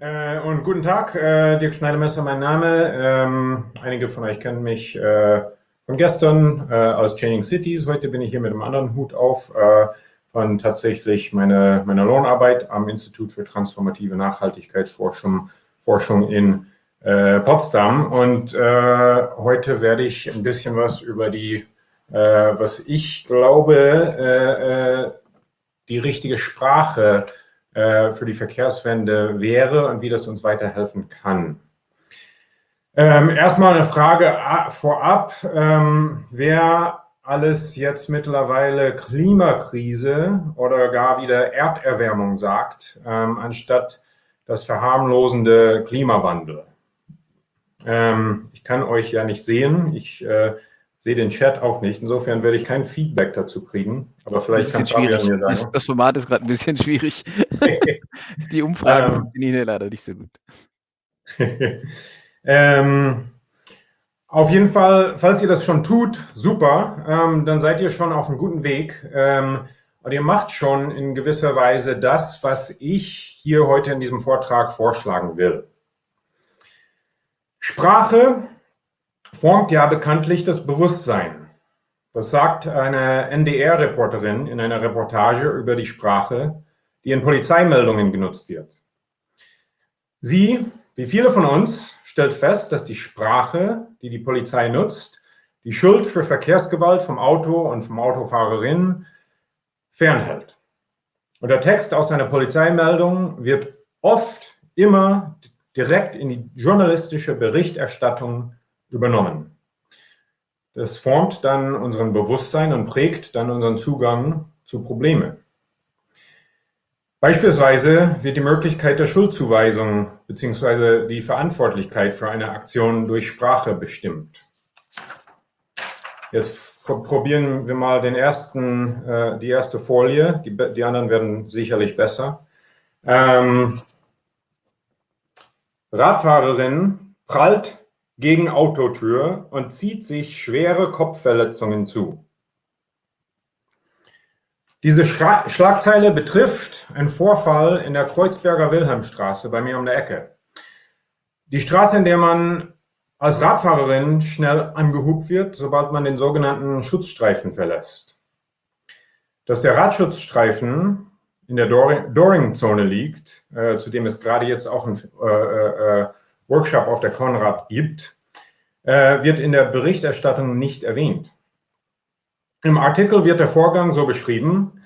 Äh, und guten Tag, äh, Dirk Schneidemesser mein Name. Ähm, einige von euch kennen mich äh, von gestern äh, aus Changing Cities. Heute bin ich hier mit einem anderen Hut auf äh, von tatsächlich meiner meine Lohnarbeit am Institut für transformative Nachhaltigkeitsforschung Forschung in äh, Potsdam. Und heute werde ich ein bisschen was über die, was ich glaube, die richtige Sprache äh, für die Verkehrswende wäre und wie das uns weiterhelfen kann. Ähm, erstmal eine Frage vorab. Ähm, wer alles jetzt mittlerweile Klimakrise oder gar wieder Erderwärmung sagt, ähm, anstatt das verharmlosende Klimawandel. Ähm, ich kann euch ja nicht sehen. Ich äh, sehe den Chat auch nicht. Insofern werde ich kein Feedback dazu kriegen. Aber vielleicht kann Fabian mir sagen. Das, das Format ist gerade ein bisschen schwierig. Die Umfragen ähm, funktionieren leider nicht so gut. ähm, auf jeden Fall, falls ihr das schon tut, super, ähm, dann seid ihr schon auf einem guten Weg. Ähm, und ihr macht schon in gewisser Weise das, was ich hier heute in diesem Vortrag vorschlagen will. Sprache formt ja bekanntlich das Bewusstsein. Das sagt eine NDR-Reporterin in einer Reportage über die Sprache, die in Polizeimeldungen genutzt wird. Sie, wie viele von uns, stellt fest, dass die Sprache, die die Polizei nutzt, die Schuld für Verkehrsgewalt vom Auto und vom Autofahrerin fernhält. Und der Text aus einer Polizeimeldung wird oft immer direkt in die journalistische Berichterstattung übernommen. Das formt dann unseren Bewusstsein und prägt dann unseren Zugang zu Problemen. Beispielsweise wird die Möglichkeit der Schuldzuweisung bzw. die Verantwortlichkeit für eine Aktion durch Sprache bestimmt. Jetzt probieren wir mal den ersten, äh, die erste Folie. Die, die, anderen werden sicherlich besser. Ähm, Radfahrerin prallt gegen Autotür und zieht sich schwere Kopfverletzungen zu. Diese Schra Schlagzeile betrifft einen Vorfall in der Kreuzberger Wilhelmstraße bei mir um der Ecke. Die Straße, in der man als Radfahrerin schnell angehubt wird, sobald man den sogenannten Schutzstreifen verlässt. Dass der Radschutzstreifen in der Doring-Zone liegt, äh, zu dem es gerade jetzt auch ein äh, äh, Workshop auf der Konrad gibt, äh, wird in der Berichterstattung nicht erwähnt. Im Artikel wird der Vorgang so beschrieben,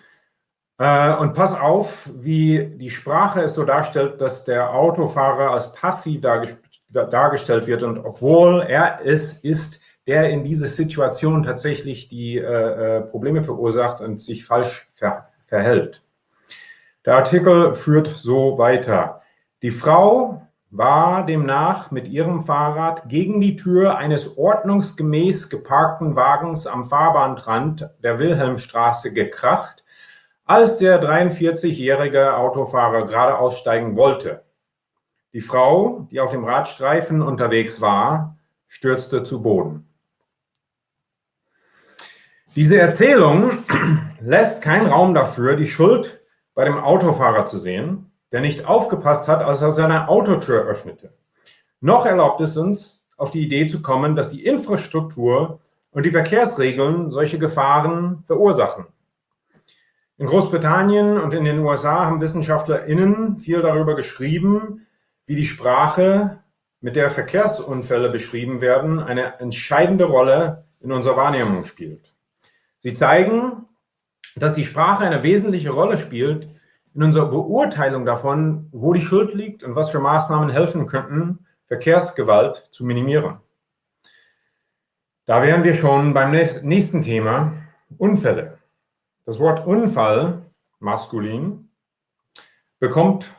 äh, und pass auf, wie die Sprache es so darstellt, dass der Autofahrer als passiv dargestellt wird und obwohl er es ist, der in dieser Situation tatsächlich die äh, äh, Probleme verursacht und sich falsch ver verhält. Der Artikel führt so weiter. Die Frau war demnach mit ihrem Fahrrad gegen die Tür eines ordnungsgemäß geparkten Wagens am Fahrbahnrand der Wilhelmstraße gekracht, als der 43-jährige Autofahrer gerade aussteigen wollte. Die Frau, die auf dem Radstreifen unterwegs war, stürzte zu Boden. Diese Erzählung lässt keinen Raum dafür, die Schuld bei dem Autofahrer zu sehen, der nicht aufgepasst hat, als er seine Autotür öffnete. Noch erlaubt es uns, auf die Idee zu kommen, dass die Infrastruktur und die Verkehrsregeln solche Gefahren verursachen. In Großbritannien und in den USA haben WissenschaftlerInnen viel darüber geschrieben, wie die Sprache, mit der Verkehrsunfälle beschrieben werden, eine entscheidende Rolle in unserer Wahrnehmung spielt. Sie zeigen, dass die Sprache eine wesentliche Rolle spielt in unserer Beurteilung davon, wo die Schuld liegt und was für Maßnahmen helfen könnten, Verkehrsgewalt zu minimieren. Da wären wir schon beim nächsten Thema, Unfälle. Das Wort Unfall, maskulin, bekommt,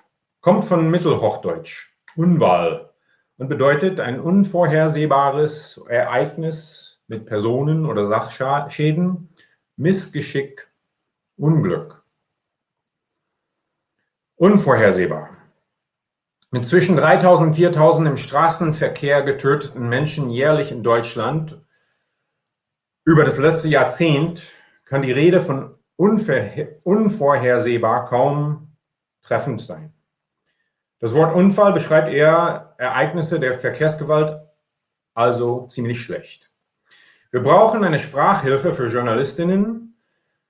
kommt von Mittelhochdeutsch, Unwahl, und bedeutet ein unvorhersehbares Ereignis mit Personen- oder Sachschäden, Missgeschick, Unglück. Unvorhersehbar. Mit zwischen 3.000 und 4.000 im Straßenverkehr getöteten Menschen jährlich in Deutschland über das letzte Jahrzehnt kann die Rede von unvorhersehbar kaum treffend sein. Das Wort Unfall beschreibt eher Ereignisse der Verkehrsgewalt, also ziemlich schlecht. Wir brauchen eine Sprachhilfe für Journalistinnen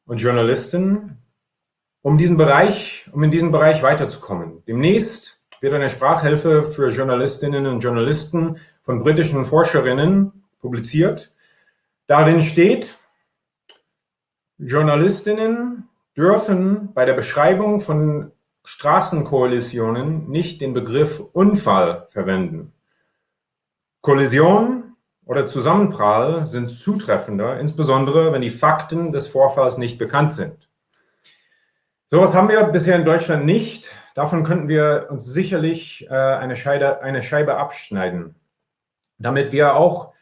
und Journalisten, um, diesen Bereich, um in diesem Bereich weiterzukommen. Demnächst wird eine Sprachhilfe für Journalistinnen und Journalisten von britischen Forscherinnen publiziert. Darin steht, Journalistinnen dürfen bei der Beschreibung von Straßenkollisionen nicht den Begriff Unfall verwenden. Kollision oder Zusammenprall sind zutreffender, insbesondere wenn die Fakten des Vorfalls nicht bekannt sind. Sowas haben wir bisher in Deutschland nicht. Davon könnten wir uns sicherlich äh, eine, Scheide, eine Scheibe abschneiden, damit wir auch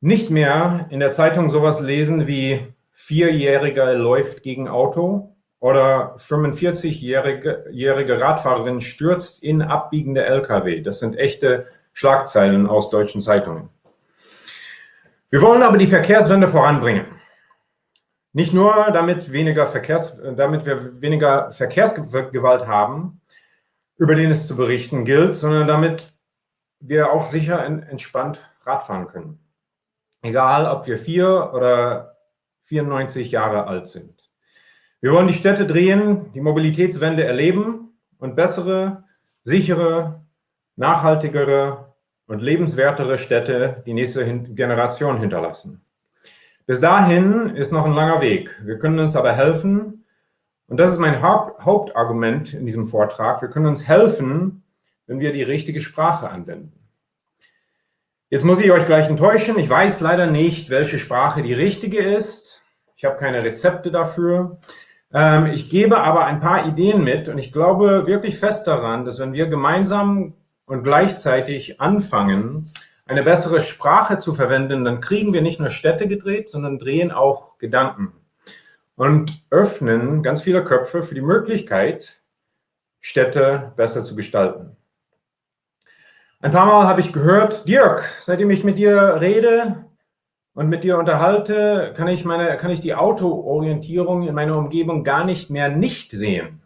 nicht mehr in der Zeitung sowas lesen wie Vierjähriger läuft gegen Auto oder 45-jährige Radfahrerin stürzt in abbiegende Lkw. Das sind echte Schlagzeilen aus deutschen Zeitungen. Wir wollen aber die Verkehrswende voranbringen. Nicht nur, damit, weniger Verkehrs, damit wir weniger Verkehrsgewalt haben, über den es zu berichten gilt, sondern damit wir auch sicher entspannt Radfahren können. Egal, ob wir vier oder 94 Jahre alt sind. Wir wollen die Städte drehen, die Mobilitätswende erleben und bessere, sichere, nachhaltigere und lebenswertere Städte die nächste Generation hinterlassen. Bis dahin ist noch ein langer Weg. Wir können uns aber helfen, und das ist mein Hauptargument in diesem Vortrag, wir können uns helfen, wenn wir die richtige Sprache anwenden. Jetzt muss ich euch gleich enttäuschen, ich weiß leider nicht, welche Sprache die richtige ist. Ich habe keine Rezepte dafür. Ähm, ich gebe aber ein paar Ideen mit und ich glaube wirklich fest daran, dass wenn wir gemeinsam und gleichzeitig anfangen, eine bessere Sprache zu verwenden, dann kriegen wir nicht nur Städte gedreht, sondern drehen auch Gedanken und öffnen ganz viele Köpfe für die Möglichkeit, Städte besser zu gestalten. Ein paar Mal habe ich gehört, Dirk, seitdem ich mit dir rede und mit dir unterhalte, kann ich, meine, kann ich die Autoorientierung in meiner Umgebung gar nicht mehr nicht sehen.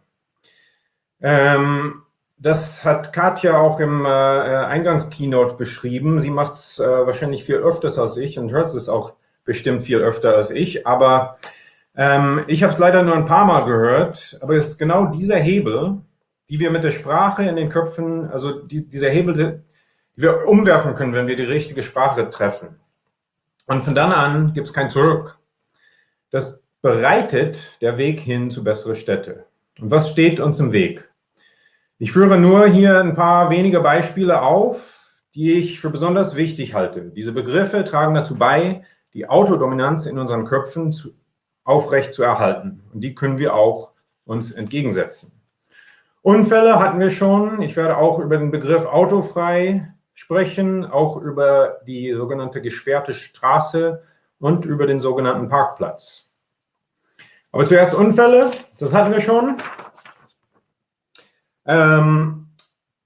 Ähm, das hat Katja auch im äh, Eingangskeynote beschrieben. Sie macht es äh, wahrscheinlich viel öfters als ich und hört es auch bestimmt viel öfter als ich. Aber ähm, ich habe es leider nur ein paar Mal gehört. Aber es ist genau dieser Hebel, die wir mit der Sprache in den Köpfen, also die, dieser Hebel, die wir umwerfen können, wenn wir die richtige Sprache treffen. Und von dann an gibt es kein Zurück. Das bereitet der Weg hin zu bessere Städte. Und was steht uns im Weg? Ich führe nur hier ein paar wenige Beispiele auf, die ich für besonders wichtig halte. Diese Begriffe tragen dazu bei, die Autodominanz in unseren Köpfen zu, aufrecht zu erhalten. Und die können wir auch uns entgegensetzen. Unfälle hatten wir schon. Ich werde auch über den Begriff autofrei sprechen, auch über die sogenannte gesperrte Straße und über den sogenannten Parkplatz. Aber zuerst Unfälle, das hatten wir schon. Ähm,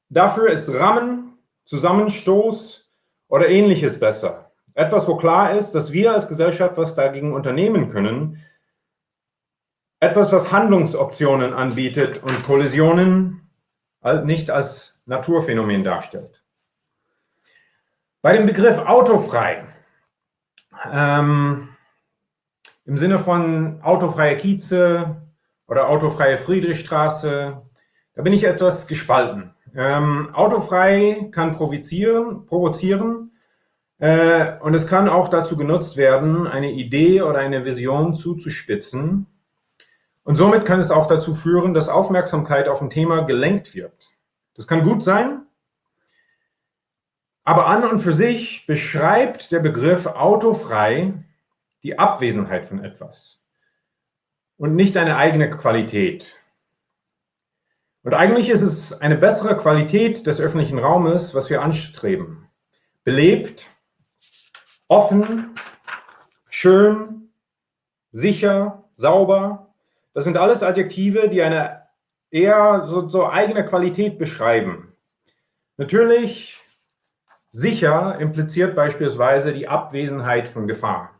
dafür ist Rammen, Zusammenstoß oder ähnliches besser. Etwas, wo klar ist, dass wir als Gesellschaft was dagegen unternehmen können. Etwas, was Handlungsoptionen anbietet und Kollisionen nicht als Naturphänomen darstellt. Bei dem Begriff autofrei, ähm, im Sinne von autofreie Kieze oder autofreie Friedrichstraße, da bin ich etwas gespalten. Ähm, autofrei kann provozieren, provozieren äh, und es kann auch dazu genutzt werden, eine Idee oder eine Vision zuzuspitzen. Und somit kann es auch dazu führen, dass Aufmerksamkeit auf ein Thema gelenkt wird. Das kann gut sein, aber an und für sich beschreibt der Begriff autofrei die Abwesenheit von etwas und nicht eine eigene Qualität. Und eigentlich ist es eine bessere Qualität des öffentlichen Raumes, was wir anstreben. Belebt, offen, schön, sicher, sauber. Das sind alles Adjektive, die eine eher so, so eigene Qualität beschreiben. Natürlich, sicher impliziert beispielsweise die Abwesenheit von Gefahr.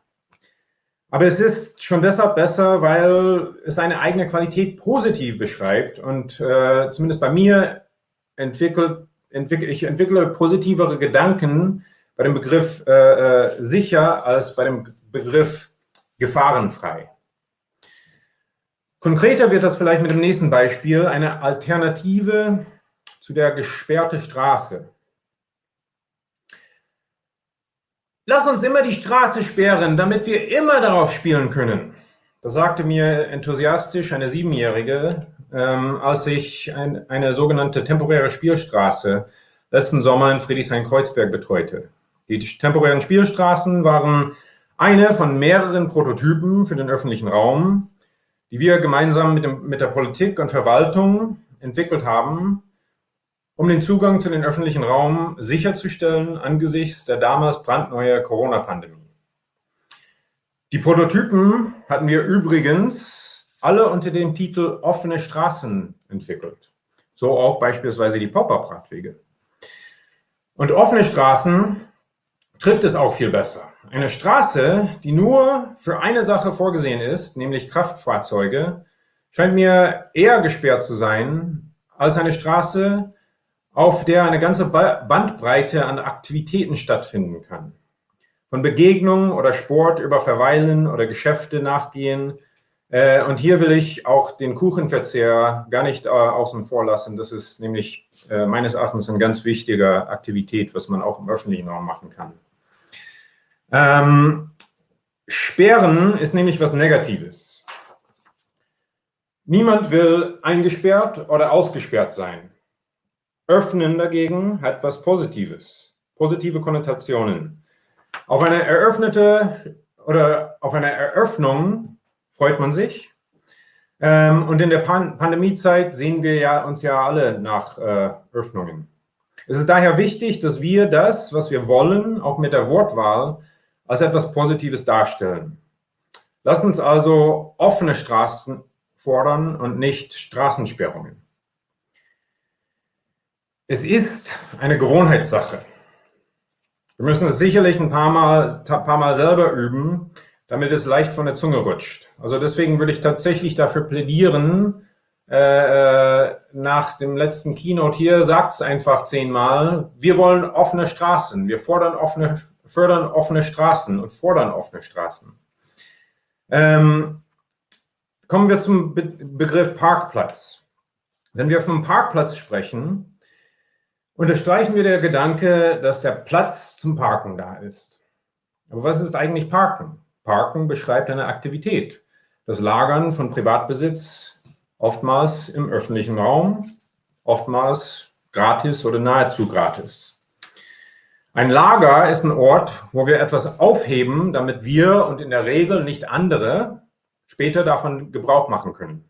Aber es ist schon deshalb besser, weil es seine eigene Qualität positiv beschreibt und äh, zumindest bei mir entwickelt, entwickle, ich entwickle positivere Gedanken bei dem Begriff äh, äh, sicher als bei dem Begriff gefahrenfrei. Konkreter wird das vielleicht mit dem nächsten Beispiel, eine Alternative zu der gesperrte Straße. Lass uns immer die Straße sperren, damit wir immer darauf spielen können. Das sagte mir enthusiastisch eine Siebenjährige, ähm, als ich ein, eine sogenannte temporäre Spielstraße letzten Sommer in Friedrichshain-Kreuzberg betreute. Die temporären Spielstraßen waren eine von mehreren Prototypen für den öffentlichen Raum, die wir gemeinsam mit, dem, mit der Politik und Verwaltung entwickelt haben, um den Zugang zu den öffentlichen Raum sicherzustellen angesichts der damals brandneuen Corona-Pandemie. Die Prototypen hatten wir übrigens alle unter dem Titel offene Straßen entwickelt. So auch beispielsweise die Pop-Up-Radwege. Und offene Straßen trifft es auch viel besser. Eine Straße, die nur für eine Sache vorgesehen ist, nämlich Kraftfahrzeuge, scheint mir eher gesperrt zu sein als eine Straße, auf der eine ganze Bandbreite an Aktivitäten stattfinden kann. Von Begegnungen oder Sport über Verweilen oder Geschäfte nachgehen. Äh, und hier will ich auch den Kuchenverzehr gar nicht äh, außen vor lassen. Das ist nämlich äh, meines Erachtens eine ganz wichtige Aktivität, was man auch im öffentlichen Raum machen kann. Ähm, Sperren ist nämlich was Negatives. Niemand will eingesperrt oder ausgesperrt sein. Öffnen dagegen hat was Positives, positive Konnotationen. Auf eine eröffnete oder auf eine Eröffnung freut man sich. Ähm, und in der Pan Pandemiezeit sehen wir ja uns ja alle nach äh, Öffnungen. Es ist daher wichtig, dass wir das, was wir wollen, auch mit der Wortwahl, als etwas Positives darstellen. Lass uns also offene Straßen fordern und nicht Straßensperrungen. Es ist eine Gewohnheitssache. Wir müssen es sicherlich ein paar Mal, paar Mal selber üben, damit es leicht von der Zunge rutscht. Also deswegen würde ich tatsächlich dafür plädieren, äh, äh nach dem letzten Keynote hier, sagt es einfach zehnmal, wir wollen offene Straßen, wir fordern offene, fördern offene Straßen und fordern offene Straßen. Ähm, kommen wir zum Be Begriff Parkplatz. Wenn wir vom Parkplatz sprechen, unterstreichen wir der Gedanke, dass der Platz zum Parken da ist. Aber was ist eigentlich Parken? Parken beschreibt eine Aktivität. Das Lagern von Privatbesitz, oftmals im öffentlichen Raum, oftmals gratis oder nahezu gratis. Ein Lager ist ein Ort, wo wir etwas aufheben, damit wir und in der Regel nicht andere später davon Gebrauch machen können.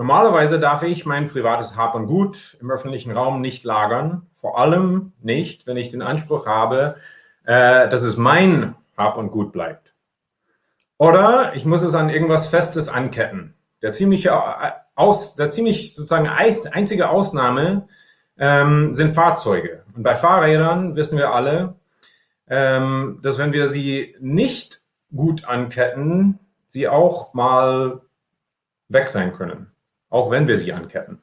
Normalerweise darf ich mein privates Hab und Gut im öffentlichen Raum nicht lagern, vor allem nicht, wenn ich den Anspruch habe, äh, dass es mein Hab und Gut bleibt. Oder ich muss es an irgendwas Festes anketten. Der ziemliche äh, aus, der ziemlich sozusagen einzige Ausnahme ähm, sind Fahrzeuge. Und bei Fahrrädern wissen wir alle, ähm, dass wenn wir sie nicht gut anketten, sie auch mal weg sein können auch wenn wir sie anketten.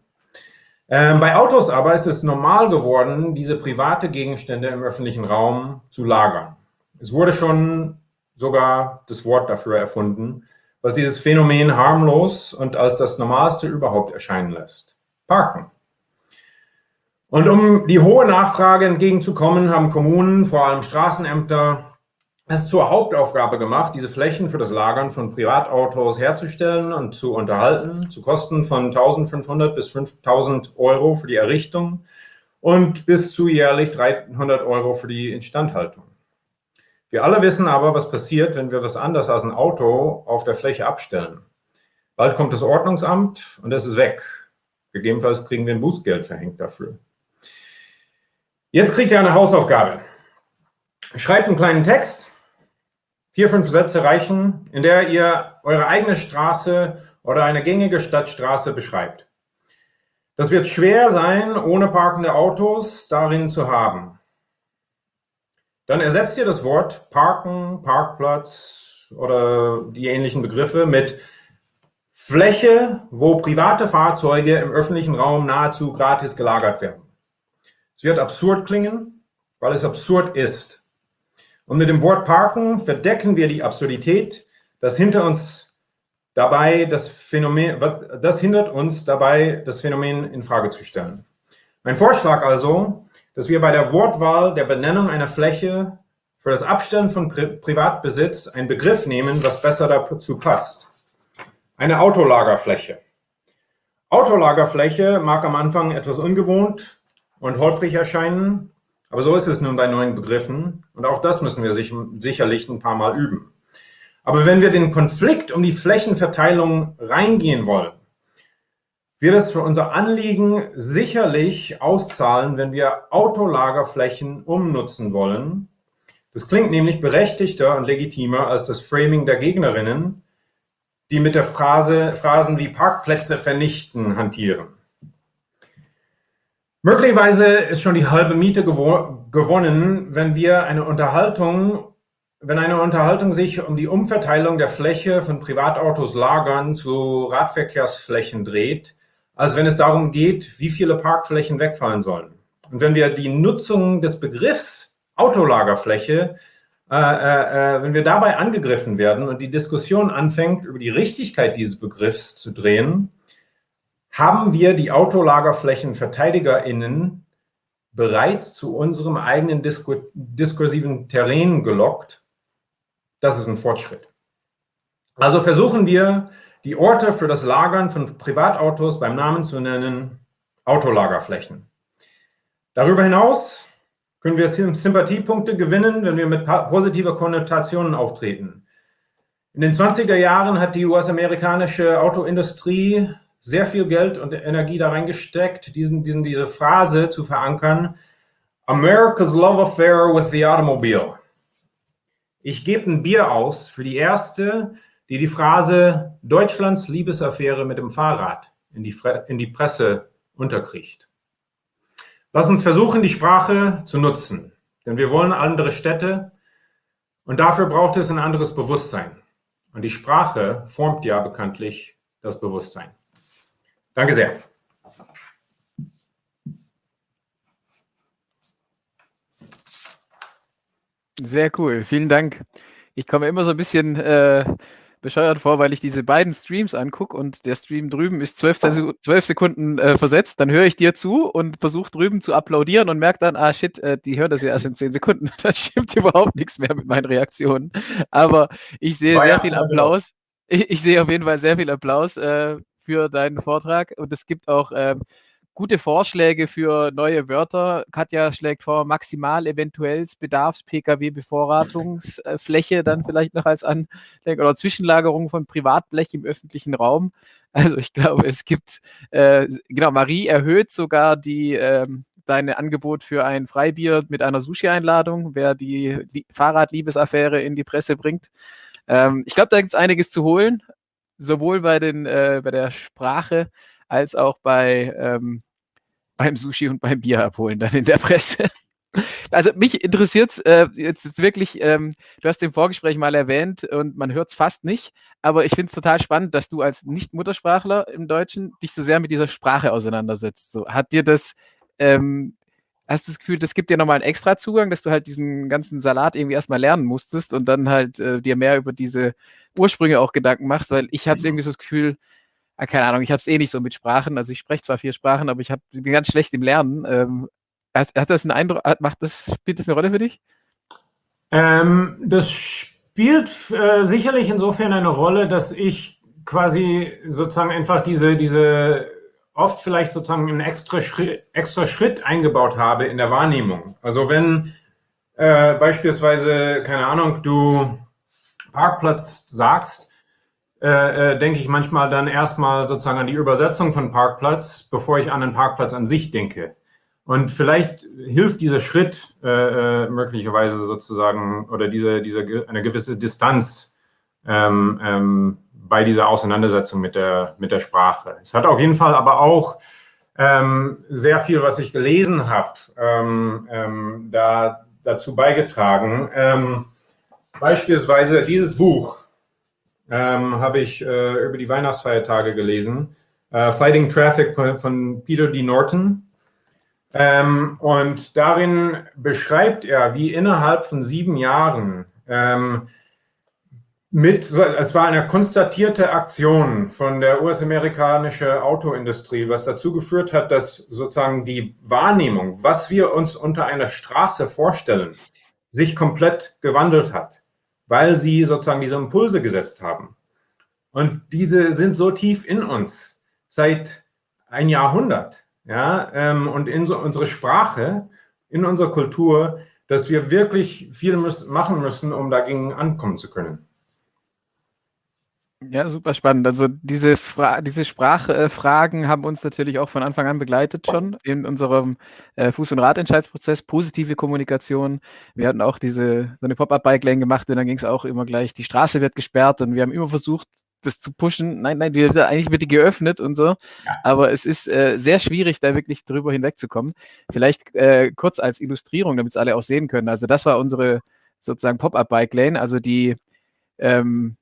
Ähm, bei Autos aber ist es normal geworden, diese private Gegenstände im öffentlichen Raum zu lagern. Es wurde schon sogar das Wort dafür erfunden, was dieses Phänomen harmlos und als das Normalste überhaupt erscheinen lässt. Parken. Und um die hohe Nachfrage entgegenzukommen, haben Kommunen, vor allem Straßenämter, es zur Hauptaufgabe gemacht, diese Flächen für das Lagern von Privatautos herzustellen und zu unterhalten, zu Kosten von 1500 bis 5000 Euro für die Errichtung und bis zu jährlich 300 Euro für die Instandhaltung. Wir alle wissen aber, was passiert, wenn wir was anderes als ein Auto auf der Fläche abstellen. Bald kommt das Ordnungsamt und es ist weg. Gegebenenfalls kriegen wir ein Bußgeld verhängt dafür. Jetzt kriegt ihr eine Hausaufgabe. Schreibt einen kleinen Text, vier, fünf Sätze reichen, in der ihr eure eigene Straße oder eine gängige Stadtstraße beschreibt. Das wird schwer sein, ohne parkende Autos darin zu haben. Dann ersetzt ihr das Wort Parken, Parkplatz oder die ähnlichen Begriffe mit Fläche, wo private Fahrzeuge im öffentlichen Raum nahezu gratis gelagert werden. Es wird absurd klingen, weil es absurd ist. Und mit dem Wort Parken verdecken wir die Absurdität, das hinter uns dabei das Phänomen, das hindert uns dabei, das Phänomen in Frage zu stellen. Mein Vorschlag also, dass wir bei der Wortwahl der Benennung einer Fläche für das Abstellen von Pri Privatbesitz einen Begriff nehmen, was besser dazu passt. Eine Autolagerfläche. Autolagerfläche mag am Anfang etwas ungewohnt und holprig erscheinen, aber so ist es nun bei neuen Begriffen und auch das müssen wir sich, sicherlich ein paar Mal üben. Aber wenn wir den Konflikt um die Flächenverteilung reingehen wollen, wird es für unser Anliegen sicherlich auszahlen, wenn wir Autolagerflächen umnutzen wollen. Das klingt nämlich berechtigter und legitimer als das Framing der Gegnerinnen, die mit der Phrase, Phrasen wie Parkplätze vernichten hantieren. Möglicherweise ist schon die halbe Miete gewo gewonnen, wenn wir eine Unterhaltung, wenn eine Unterhaltung sich um die Umverteilung der Fläche von Privatautos lagern zu Radverkehrsflächen dreht, als wenn es darum geht, wie viele Parkflächen wegfallen sollen. Und wenn wir die Nutzung des Begriffs Autolagerfläche äh, äh, äh, wenn wir dabei angegriffen werden und die Diskussion anfängt, über die Richtigkeit dieses Begriffs zu drehen, haben wir die AutolagerflächenverteidigerInnen bereits zu unserem eigenen Disku diskursiven Terrain gelockt. Das ist ein Fortschritt. Also versuchen wir, die Orte für das Lagern von Privatautos beim Namen zu nennen, Autolagerflächen. Darüber hinaus können wir Sympathiepunkte gewinnen, wenn wir mit positiver Konnotationen auftreten. In den 20er Jahren hat die US-amerikanische Autoindustrie sehr viel Geld und Energie da reingesteckt, diesen, diesen, diese Phrase zu verankern, America's Love Affair with the Automobile. Ich gebe ein Bier aus für die erste, die die Phrase Deutschlands Liebesaffäre mit dem Fahrrad in die, in die Presse unterkriegt. Lass uns versuchen, die Sprache zu nutzen, denn wir wollen andere Städte und dafür braucht es ein anderes Bewusstsein. Und die Sprache formt ja bekanntlich das Bewusstsein. Danke sehr. Sehr cool, vielen Dank. Ich komme immer so ein bisschen äh, bescheuert vor, weil ich diese beiden Streams angucke und der Stream drüben ist 12, 12 Sekunden äh, versetzt. Dann höre ich dir zu und versuche drüben zu applaudieren und merke dann, ah shit, äh, die hören das ja erst in 10 Sekunden. Da stimmt überhaupt nichts mehr mit meinen Reaktionen. Aber ich sehe sehr viel Applaus. Ich, ich, sehe auf jeden Fall sehr viel Applaus äh, für deinen Vortrag und es gibt auch ähm, gute Vorschläge für neue Wörter. Katja schlägt vor, maximal eventuelles Bedarfs-Pkw-Bevorratungsfläche dann vielleicht noch als Anleger oder Zwischenlagerung von Privatblech im öffentlichen Raum. Also ich glaube, es gibt, äh, genau, Marie erhöht sogar die, äh, deine Angebot für ein Freibier mit einer Sushi-Einladung, wer die, die Fahrradliebesaffäre in die Presse bringt. Ähm, ich glaube, da gibt es einiges zu holen, sowohl bei, den, äh, bei der Sprache als auch bei ähm, beim Sushi und beim Bier abholen dann in der Presse. Also mich interessiert es äh, jetzt wirklich, ähm, du hast im Vorgespräch mal erwähnt und man hört es fast nicht, aber ich finde es total spannend, dass du als Nicht-Muttersprachler im Deutschen dich so sehr mit dieser Sprache auseinandersetzt. So, hat dir das, ähm, hast du das Gefühl, das gibt dir nochmal einen extra Zugang, dass du halt diesen ganzen Salat irgendwie erstmal lernen musstest und dann halt äh, dir mehr über diese Ursprünge auch Gedanken machst, weil ich habe irgendwie so das Gefühl, ah, keine Ahnung, ich habe es eh nicht so mit Sprachen. Also ich spreche zwar vier Sprachen, aber ich hab, bin ganz schlecht im Lernen. Ähm, hat, hat, das einen Eindruck, macht das, spielt das eine Rolle für dich? Ähm, das spielt äh, sicherlich insofern eine Rolle, dass ich quasi sozusagen einfach diese, diese oft vielleicht sozusagen einen extra Schritt, extra Schritt eingebaut habe in der Wahrnehmung. Also wenn äh, beispielsweise, keine Ahnung, du Parkplatz sagst, äh, äh, denke ich manchmal dann erstmal sozusagen an die Übersetzung von Parkplatz, bevor ich an den Parkplatz an sich denke. Und vielleicht hilft dieser Schritt äh, äh, möglicherweise sozusagen oder diese, diese eine gewisse Distanz ähm, ähm, bei dieser Auseinandersetzung mit der, mit der Sprache. Es hat auf jeden Fall aber auch ähm, sehr viel, was ich gelesen habe, ähm, ähm, da, dazu beigetragen. Beispielsweise dieses Buch, ähm, habe ich äh, über die Weihnachtsfeiertage gelesen. Äh, Fighting Traffic von, von, Peter D. Norton. Ähm, und darin beschreibt er, wie innerhalb von sieben Jahren ähm, mit, es war eine konstatierte Aktion von der US-amerikanischen Autoindustrie, was dazu geführt hat, dass sozusagen die Wahrnehmung, was wir uns unter einer Straße vorstellen, sich komplett gewandelt hat, weil sie sozusagen diese Impulse gesetzt haben. Und diese sind so tief in uns seit ein Jahrhundert, ja, ähm, und in so unsere Sprache, in unserer Kultur, dass wir wirklich viel müssen, machen müssen, um dagegen ankommen zu können. Ja, super spannend. Also diese, Fra diese Sprachfragen äh, haben uns natürlich auch von Anfang an begleitet schon in unserem äh, Fuß- und Radentscheidsprozess, positive Kommunikation. Wir hatten auch diese so eine Pop-up-Bike-Lane gemacht und dann ging es auch immer gleich, die Straße wird gesperrt und wir haben immer versucht, das zu pushen. Nein, nein, die, eigentlich wird die geöffnet und so. Ja. Aber es ist äh, sehr schwierig, da wirklich drüber hinwegzukommen. Vielleicht äh, kurz als Illustrierung, damit es alle auch sehen können. Also das war unsere sozusagen Pop-up-Bike-Lane, also die ähm,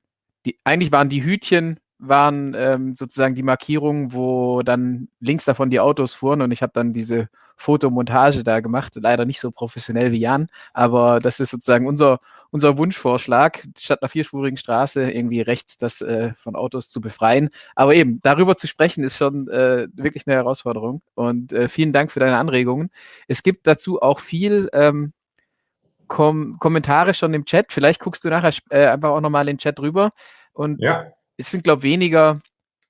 die, eigentlich waren die Hütchen waren ähm, sozusagen die Markierungen, wo dann links davon die Autos fuhren und ich habe dann diese Fotomontage da gemacht. Leider nicht so professionell wie Jan, aber das ist sozusagen unser, unser Wunschvorschlag, statt einer vierspurigen Straße irgendwie rechts das äh, von Autos zu befreien. Aber eben, darüber zu sprechen, ist schon äh, wirklich eine Herausforderung. Und äh, vielen Dank für deine Anregungen. Es gibt dazu auch viel ähm, Kom Kommentare schon im Chat. Vielleicht guckst du nachher äh, einfach auch nochmal in den Chat rüber. Und ja. es sind, glaube ich, weniger.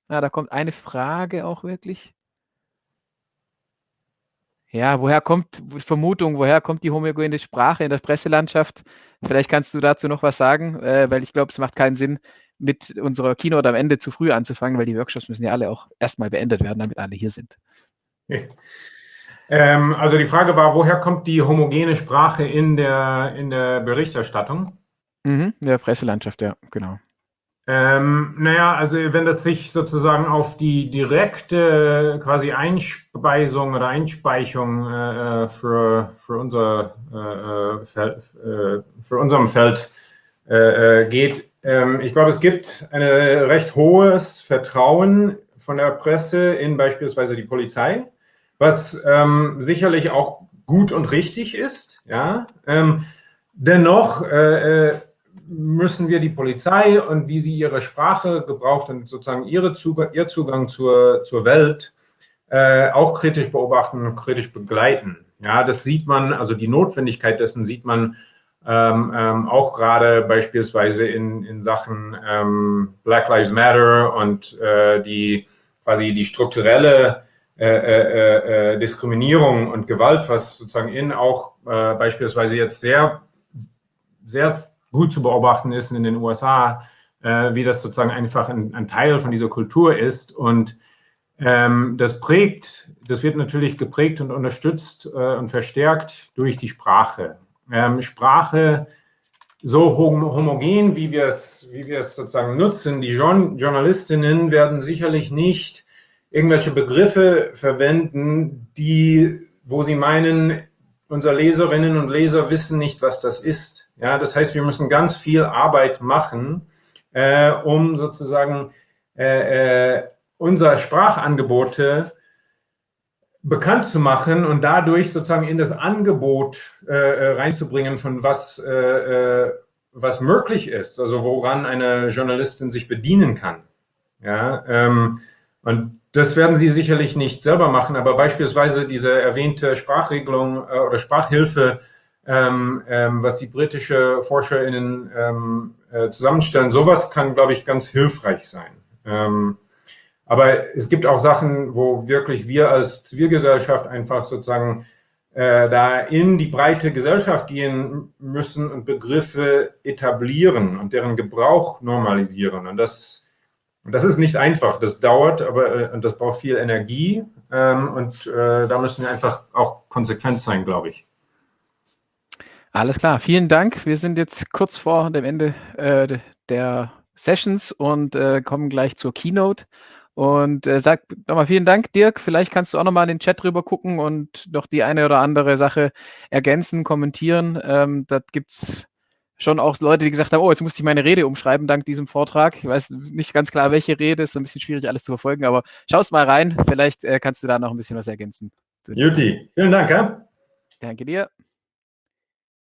Ja, da kommt eine Frage auch wirklich. Ja, woher kommt Vermutung, woher kommt die homogene Sprache in der Presselandschaft? Vielleicht kannst du dazu noch was sagen, äh, weil ich glaube, es macht keinen Sinn, mit unserer Keynote am Ende zu früh anzufangen, weil die Workshops müssen ja alle auch erstmal beendet werden, damit alle hier sind. Okay. Ähm, also die Frage war, woher kommt die homogene Sprache in der, in der Berichterstattung? Mhm, in der Presselandschaft, ja, genau. Ähm, naja, also wenn das sich sozusagen auf die direkte quasi Einspeisung oder Einspeichung äh, für, für, unser, äh, Feld, äh, für unserem Feld äh, äh, geht, ähm, ich glaube, es gibt ein recht hohes Vertrauen von der Presse in beispielsweise die Polizei was ähm, sicherlich auch gut und richtig ist. Ja? Ähm, dennoch äh, äh, müssen wir die Polizei und wie sie ihre Sprache gebraucht und sozusagen ihre Zugang, ihr Zugang zur, zur Welt äh, auch kritisch beobachten und kritisch begleiten. Ja, das sieht man, also die Notwendigkeit dessen sieht man ähm, ähm, auch gerade beispielsweise in, in Sachen ähm, Black Lives Matter und äh, die quasi die strukturelle äh, äh, äh, Diskriminierung und Gewalt, was sozusagen in auch äh, beispielsweise jetzt sehr, sehr gut zu beobachten ist in den USA, äh, wie das sozusagen einfach ein, ein, Teil von dieser Kultur ist. Und ähm, das prägt, das wird natürlich geprägt und unterstützt äh, und verstärkt durch die Sprache. Ähm, Sprache so homogen, wie wir es, wie sozusagen nutzen, die Journalistinnen werden sicherlich nicht irgendwelche Begriffe verwenden, die, wo sie meinen, unsere Leserinnen und Leser wissen nicht, was das ist. Ja, das heißt, wir müssen ganz viel Arbeit machen, äh, um sozusagen äh, äh, unsere Sprachangebote bekannt zu machen und dadurch sozusagen in das Angebot äh, äh reinzubringen, von was, äh, äh, was möglich ist, also woran eine Journalistin sich bedienen kann. Ja, ähm, und das werden Sie sicherlich nicht selber machen, aber beispielsweise diese erwähnte Sprachregelung äh, oder Sprachhilfe, ähm, ähm, was die britische ForscherInnen ähm, äh, zusammenstellen, sowas kann, glaube ich, ganz hilfreich sein. Ähm, aber es gibt auch Sachen, wo wirklich wir als Zivilgesellschaft einfach sozusagen äh, da in die breite Gesellschaft gehen müssen und Begriffe etablieren und deren Gebrauch normalisieren. Und das und das ist nicht einfach, das dauert, aber äh, und das braucht viel Energie ähm, und äh, da müssen wir einfach auch konsequent sein, glaube ich. Alles klar, vielen Dank. Wir sind jetzt kurz vor dem Ende äh, der Sessions und äh, kommen gleich zur Keynote. Und äh, sag nochmal vielen Dank, Dirk. Vielleicht kannst du auch nochmal in den Chat rüber gucken und noch die eine oder andere Sache ergänzen, kommentieren. Ähm, da gibt es schon auch Leute, die gesagt haben, oh, jetzt musste ich meine Rede umschreiben dank diesem Vortrag. Ich weiß nicht ganz klar, welche Rede, ist ein bisschen schwierig alles zu verfolgen, aber schaust mal rein, vielleicht äh, kannst du da noch ein bisschen was ergänzen. Juti, vielen Dank. Ja? Danke dir.